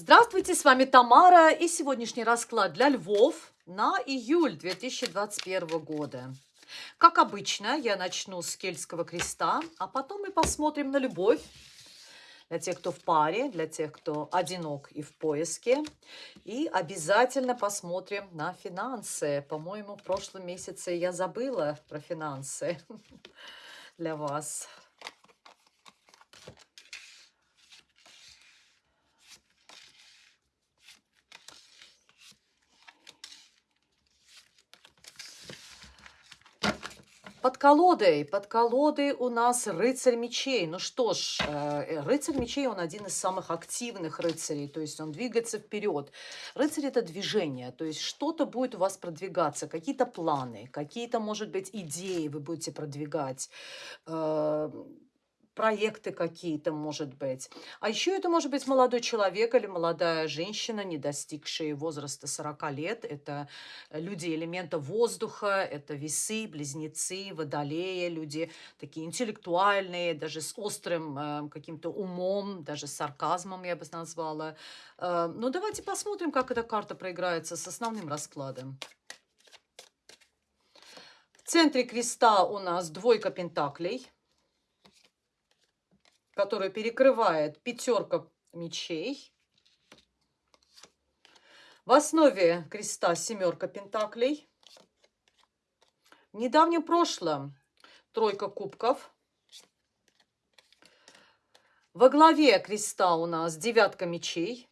Здравствуйте, с вами Тамара и сегодняшний расклад для львов на июль 2021 года. Как обычно, я начну с Кельтского креста, а потом мы посмотрим на любовь для тех, кто в паре, для тех, кто одинок и в поиске. И обязательно посмотрим на финансы. По-моему, в прошлом месяце я забыла про финансы для вас. Под колодой, под колодой у нас рыцарь мечей. Ну что ж, э, рыцарь мечей, он один из самых активных рыцарей, то есть он двигается вперед. Рыцарь это движение, то есть что-то будет у вас продвигаться, какие-то планы, какие-то, может быть, идеи вы будете продвигать э, проекты какие-то, может быть. А еще это может быть молодой человек или молодая женщина, не достигшие возраста 40 лет. Это люди элемента воздуха, это весы, близнецы, водолеи, люди такие интеллектуальные, даже с острым э, каким-то умом, даже с сарказмом, я бы назвала. Э, ну, давайте посмотрим, как эта карта проиграется с основным раскладом. В центре креста у нас двойка пентаклей – которую перекрывает пятерка мечей. В основе креста семерка пентаклей. В недавнем прошлом тройка кубков. Во главе креста у нас девятка мечей.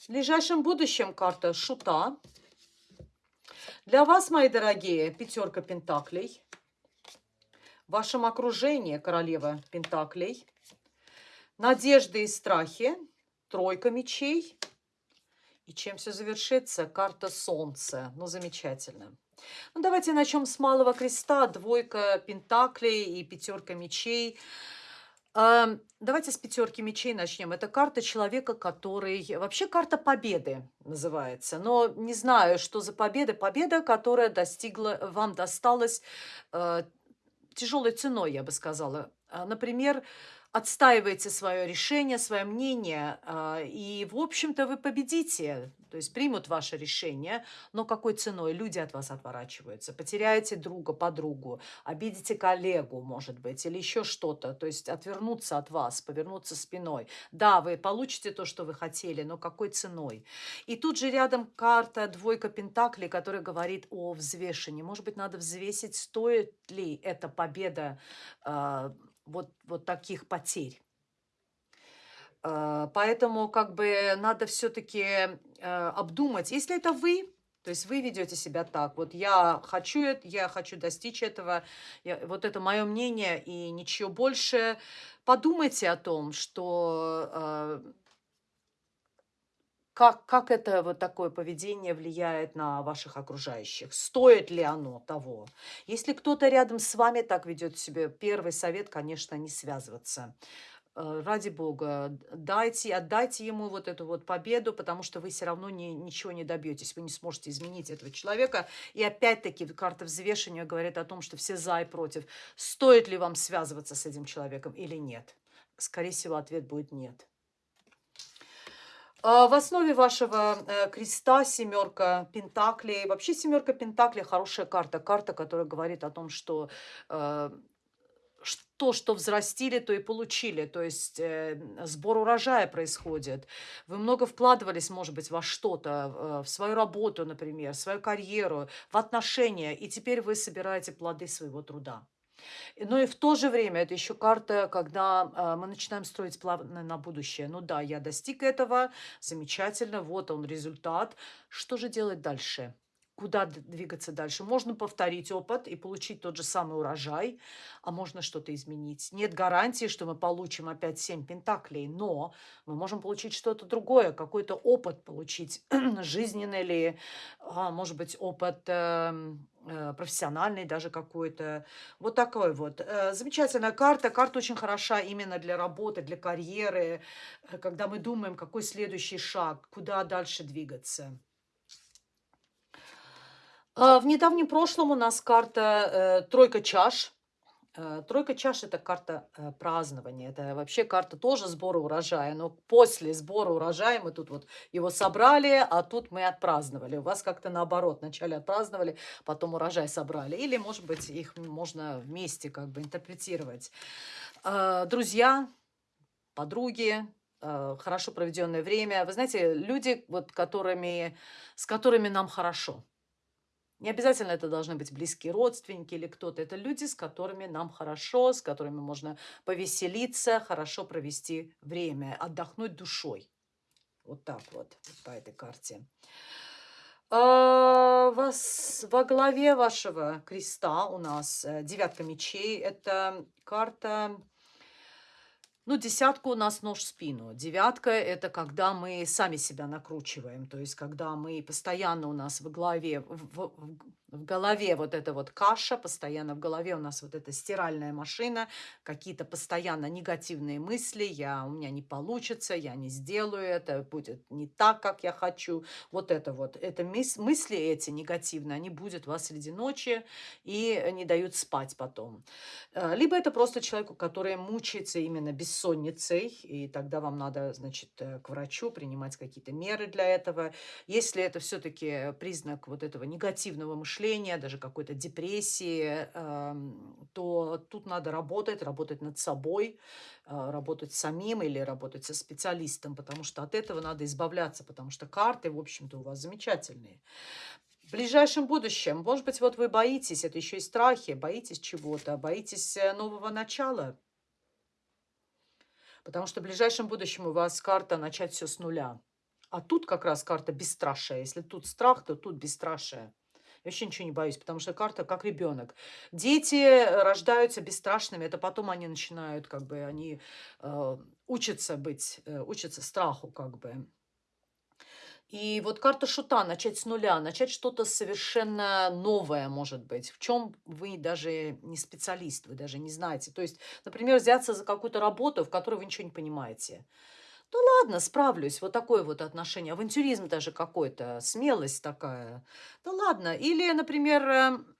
В ближайшем будущем карта шута. Для вас, мои дорогие, пятерка пентаклей вашем окружении королева Пентаклей, надежды и страхи, тройка мечей. И чем все завершится? Карта Солнца. Ну, замечательно. Ну, давайте начнем с малого креста. Двойка пентаклей и пятерка мечей. Давайте с пятерки мечей начнем. Это карта человека, который... Вообще карта победы называется. Но не знаю, что за победа. Победа, которая достигла, вам досталась э, тяжелой ценой, я бы сказала. А, например, отстаиваете свое решение, свое мнение, а, и, в общем-то, вы победите, то есть примут ваше решение, но какой ценой? Люди от вас отворачиваются, потеряете друга, подругу, обидите коллегу, может быть, или еще что-то, то есть отвернуться от вас, повернуться спиной. Да, вы получите то, что вы хотели, но какой ценой? И тут же рядом карта двойка пентаклей, которая говорит о взвешении. Может быть, надо взвесить, стоит ли эта победа а, вот, вот таких потерь. А, поэтому как бы надо все-таки э, обдумать, если это вы, то есть вы ведете себя так, вот я хочу, я хочу достичь этого, я, вот это мое мнение и ничего больше. Подумайте о том, что э, как, как это вот такое поведение влияет на ваших окружающих? Стоит ли оно того? Если кто-то рядом с вами так ведет себя, первый совет, конечно, не связываться. Э, ради бога, дайте, отдайте ему вот эту вот победу, потому что вы все равно не, ничего не добьетесь, вы не сможете изменить этого человека. И опять-таки карта взвешивания говорит о том, что все за и против. Стоит ли вам связываться с этим человеком или нет? Скорее всего, ответ будет нет. А, в основе вашего э, креста семерка пентаклей. Вообще семерка пентаклей хорошая карта. Карта, которая говорит о том, что э, то, что взрастили, то и получили. То есть э, сбор урожая происходит. Вы много вкладывались, может быть, во что-то, в свою работу, например, в свою карьеру, в отношения, и теперь вы собираете плоды своего труда. Но и в то же время это еще карта, когда э, мы начинаем строить планы на будущее. Ну да, я достиг этого, замечательно, вот он результат. Что же делать дальше? куда двигаться дальше. Можно повторить опыт и получить тот же самый урожай, а можно что-то изменить. Нет гарантии, что мы получим опять 7 пентаклей, но мы можем получить что-то другое, какой-то опыт получить, жизненный ли, а, может быть, опыт э, э, профессиональный даже какой-то. Вот такой вот. Э, замечательная карта. Карта очень хороша именно для работы, для карьеры, э, когда мы думаем, какой следующий шаг, куда дальше двигаться. А, в недавнем прошлом у нас карта э, «Тройка чаш». Э, тройка чаш– это карта э, празднования, это вообще карта тоже сбора урожая, но после сбора урожая мы тут вот его собрали, а тут мы отпраздновали. У вас как-то наоборот, вначале отпраздновали, потом урожай собрали. Или, может быть, их можно вместе как бы интерпретировать. Э, друзья, подруги, хорошо проведенное время. Вы знаете, люди, вот, которыми, с которыми нам хорошо – не обязательно это должны быть близкие родственники или кто-то. Это люди, с которыми нам хорошо, с которыми можно повеселиться, хорошо провести время, отдохнуть душой. Вот так вот, по этой карте. А, вас, во главе вашего креста у нас э, девятка мечей. Это карта ну, десятка у нас нож в спину. Девятка – это когда мы сами себя накручиваем. То есть, когда мы постоянно у нас в голове, в, в, в голове вот эта вот каша, постоянно в голове у нас вот эта стиральная машина, какие-то постоянно негативные мысли, я, у меня не получится, я не сделаю это, будет не так, как я хочу. Вот это вот, это мысли эти негативные, они будут вас среди ночи и не дают спать потом. Э, либо это просто человеку, который мучается именно бессонницей, и тогда вам надо, значит, э, к врачу принимать какие-то меры для этого. Если это все-таки признак вот этого негативного мышления, мышления, даже какой-то депрессии, то тут надо работать, работать над собой, а, работать самим или работать со специалистом, потому что от этого надо избавляться, потому что карты, в общем-то, у вас замечательные. В ближайшем будущем, может быть, вот вы боитесь, это еще и страхи, боитесь чего-то, боитесь э, нового начала, потому что в ближайшем будущем у вас карта начать все с нуля. А тут как раз карта бесстрашия. Если тут страх, то тут бесстрашие. Я вообще ничего не боюсь, потому что карта как ребенок. Дети э, рождаются бесстрашными, это потом они начинают, как бы, они э, учатся быть, э, учатся страху, как бы. И вот карта шута, начать с нуля, начать что-то совершенно новое, может быть, в чем вы даже не специалист, вы даже не знаете. То есть, например, взяться за какую-то работу, в которой вы ничего не понимаете. Ну ладно, справлюсь. Вот такое вот отношение. Авантюризм даже какой-то, смелость такая. Да ладно. Или, например, эм,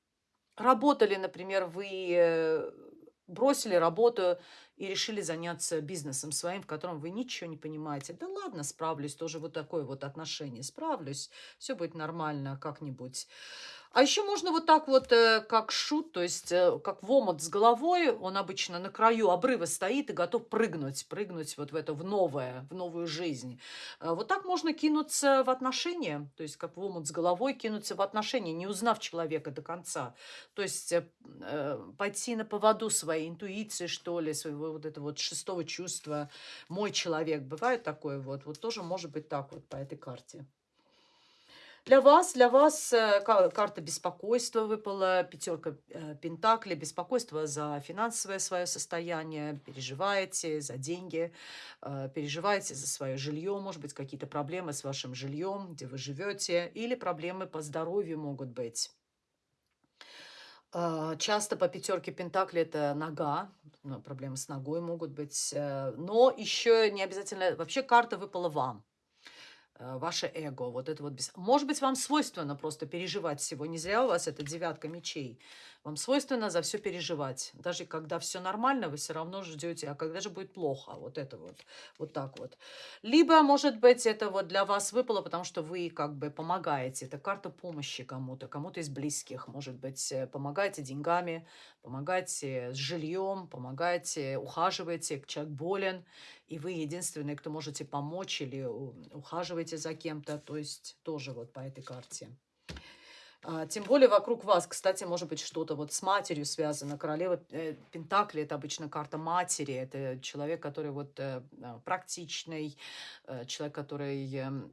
работали, например, вы э, бросили работу и решили заняться бизнесом своим, в котором вы ничего не понимаете. Да ладно, справлюсь. Тоже вот такое вот отношение. Справлюсь. Все будет нормально как-нибудь. А еще можно вот так вот, э, как шут, то есть э, как в с головой, он обычно на краю обрыва стоит и готов прыгнуть, прыгнуть вот в это, в новое, в новую жизнь. Э, вот так можно кинуться в отношения, то есть как в с головой кинуться в отношения, не узнав человека до конца. То есть пойти на поводу своей интуиции, что ли, своего вот этого вот шестого чувства. Мой человек, бывает такое вот, вот тоже может быть так вот по этой карте. Для вас, для вас э, карта беспокойства выпала, пятерка э, пентаклей, беспокойство за финансовое свое состояние, переживаете за деньги, э, переживаете за свое жилье, может быть, какие-то проблемы с вашим жильем, где вы живете, или проблемы по здоровью могут быть. Часто по пятерке Пентакли это нога, ну, проблемы с ногой могут быть, но еще не обязательно, вообще карта выпала вам. Э, ваше эго, вот это вот. Бес... Может быть, вам свойственно просто переживать всего. Не зря у вас это девятка мечей. Вам свойственно за все переживать. Даже когда все нормально, вы все равно ждете, а когда же будет плохо? Вот это вот, вот так вот. Либо, может быть, это вот для вас выпало, потому что вы как бы помогаете. Это карта помощи кому-то, кому-то из близких. Может быть, э, помогаете деньгами, помогаете с жильем, помогаете, ухаживаете, человек болен, и вы единственный, кто можете помочь или ухаживаете за кем-то. То есть тоже вот по этой карте. А, тем более вокруг вас, кстати, может быть что-то вот с матерью связано. Королева э, Пентакли – это обычно карта матери. Это человек, который вот э, а, практичный, э, человек, который эм,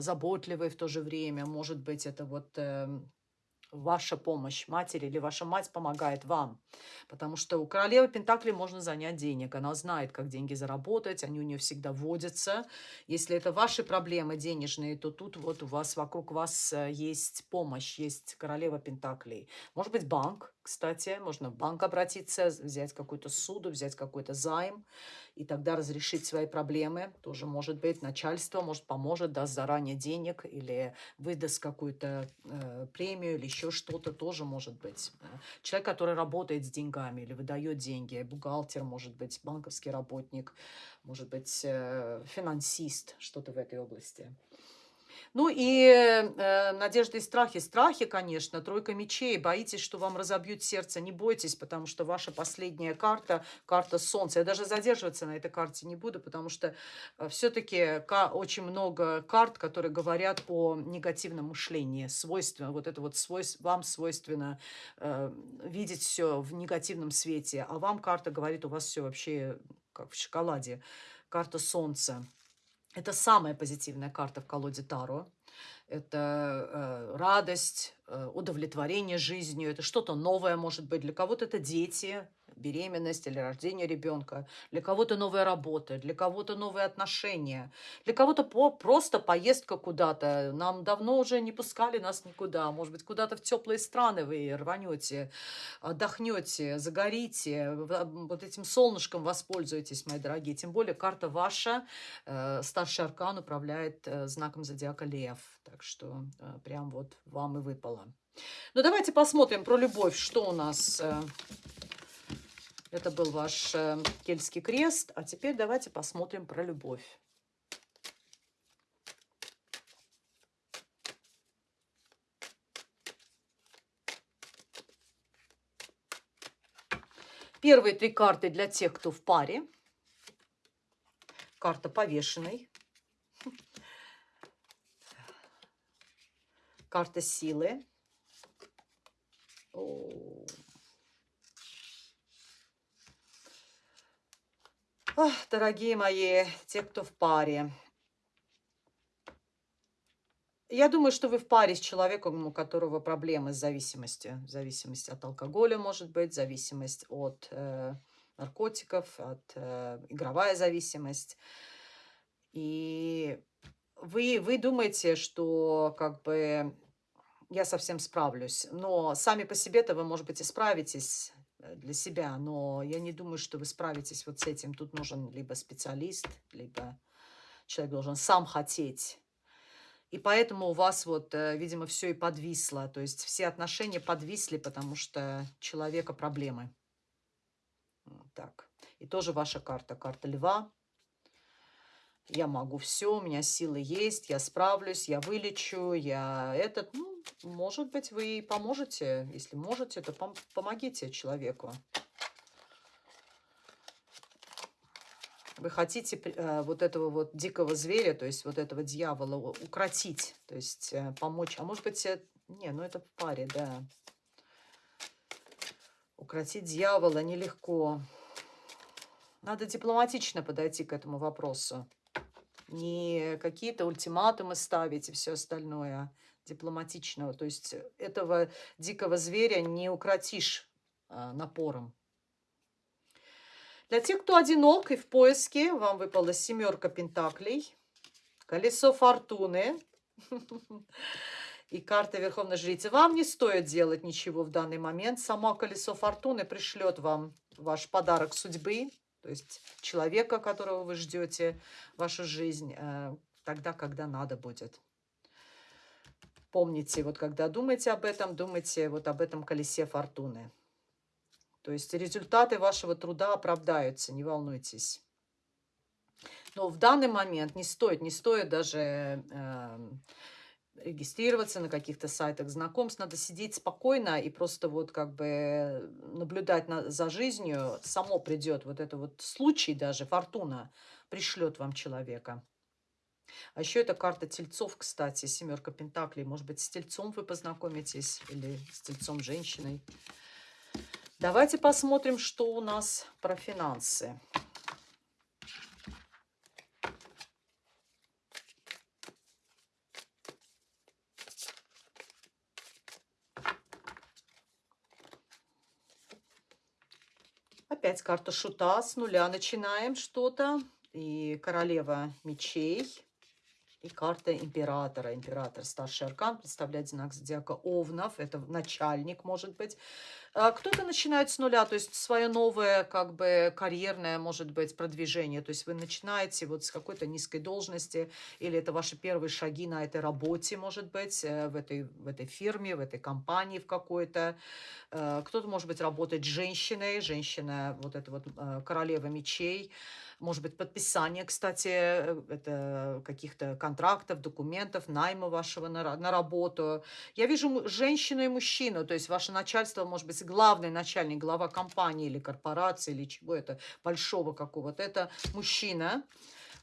заботливый в то же время. Может быть, это вот эм, ваша помощь матери или ваша мать помогает вам. Потому что у королевы Пентакли можно занять денег. Она знает, как деньги заработать, они у нее всегда водятся. Если это ваши проблемы денежные, то тут вот у вас, вокруг вас э, есть помощь, есть королева Пентаклей. Может быть, банк, кстати. Можно в банк обратиться, взять какую-то суду, взять какой-то займ и тогда разрешить свои проблемы. Тоже может быть начальство, может поможет, даст заранее денег или выдаст какую-то э, премию или еще что-то тоже может быть. Человек, который работает с деньгами или выдает деньги, бухгалтер, может быть, банковский работник, может быть, э, финансист, что-то в этой области. Ну и э, надежды и страхи. Страхи, конечно, тройка мечей. Боитесь, что вам разобьют сердце. Не бойтесь, потому что ваша последняя карта, карта солнца. Я даже задерживаться на этой карте не буду, потому что э, все-таки очень много карт, которые говорят о негативном мышлении. Свойственно, вот это вот свойств, вам свойственно э, видеть все в негативном свете. А вам карта говорит, у вас все вообще как в шоколаде. Карта солнца. Это самая позитивная карта в колоде Таро. Это э, радость, удовлетворение жизнью, это что-то новое может быть. Для кого-то это дети, беременность или рождение ребенка, для кого-то новая работа, для кого-то новые отношения, для кого-то по просто поездка куда-то. Нам давно уже не пускали нас никуда. Может быть, куда-то в теплые страны вы рванете, отдохнете, загорите, вот этим солнышком воспользуетесь, мои дорогие. Тем более карта ваша, э, старший аркан управляет э, знаком зодиака Лев. Так что э, прям вот вам и выпало. Ну, давайте посмотрим про любовь, что у нас э, это был ваш э, кельтский крест. А теперь давайте посмотрим про любовь. Первые три карты для тех, кто в паре. Карта повешенной. Карта силы. Ох, дорогие мои, те, кто в паре. Я думаю, что вы в паре с человеком, у которого проблемы с зависимостью. Зависимость от алкоголя, может быть, зависимость от э, наркотиков, от э, игровая зависимость. И вы, вы думаете, что как бы я совсем справлюсь. Но сами по себе-то вы, может быть, и справитесь Э, для себя, но я не думаю, что вы справитесь вот с этим. Тут нужен либо специалист, либо человек должен сам хотеть. И поэтому у вас вот, э, видимо, все и подвисло. То есть все отношения подвисли, потому что человека проблемы. Так. И тоже ваша карта. Карта льва. Я могу все, у меня силы есть, я справлюсь, я вылечу, я этот... Ну, может быть, вы поможете. Если можете, то пом помогите человеку. Вы хотите э, вот этого вот дикого зверя, то есть вот этого дьявола укротить, то есть э, помочь. А может быть, э, не, ну это в паре, да. Укротить дьявола нелегко. Надо дипломатично подойти к этому вопросу. Не какие-то ультиматумы ставить и все остальное дипломатичного. То есть э, этого дикого зверя не укротишь а, напором. Для тех, кто одинок и в поиске, вам выпала семерка пентаклей, колесо фортуны и карта Верховной Жрицы. Вам не стоит делать ничего в данный момент. Само колесо фортуны пришлет вам ваш подарок судьбы, то есть человека, которого вы ждете вашу жизнь, э, тогда, когда надо будет. Помните, вот когда думаете об этом, думайте вот об этом колесе фортуны. То есть результаты вашего труда оправдаются, не волнуйтесь. Но в данный момент не стоит, не стоит даже э, регистрироваться на каких-то сайтах знакомств. Надо сидеть спокойно и просто вот как бы наблюдать на, за жизнью. Само придет вот это вот случай даже, фортуна пришлет вам человека. А еще это карта тельцов, кстати, семерка пентаклей. Может быть, с тельцом вы познакомитесь или с тельцом женщиной. Давайте посмотрим, что у нас про финансы. Опять карта шута. С нуля начинаем что-то. И королева мечей и карта императора. Император, старший аркан, представляет знак зодиака Овнов. Это начальник, может быть. А, кто-то начинает с нуля, то есть свое новое, как бы, карьерное, может быть, продвижение. То есть вы начинаете вот с какой-то низкой должности, или это ваши первые шаги на этой работе, может быть, э, в этой, в этой фирме, в этой компании в какой-то. Э, кто-то, может быть, работает с женщиной, женщина, вот это вот э, королева мечей, может быть, подписание, кстати, это каких-то контрактов, документов, найма вашего на, на работу. Я вижу женщину и мужчину, то есть ваше начальство, может быть, главный начальник, глава компании или корпорации, или чего это, большого какого-то, это мужчина,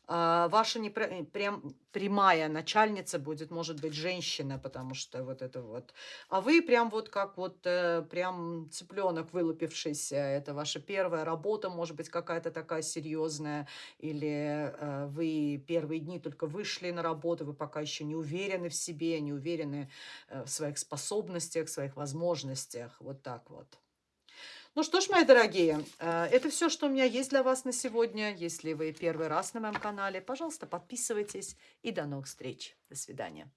ваша не прям прямая начальница будет, может быть, женщина, потому что вот это вот. А вы прям вот как вот э, прям цыпленок вылупившийся. Это ваша первая работа, может быть, какая-то такая серьезная. Или э, вы первые дни только вышли на работу, вы пока еще не уверены в себе, не уверены э, в своих способностях, в своих возможностях. Вот так вот. Ну что ж, мои дорогие, э, это все, что у меня есть для вас на сегодня. Если вы первый раз на моем канале, пожалуйста, подписывайтесь и до новых встреч. До свидания.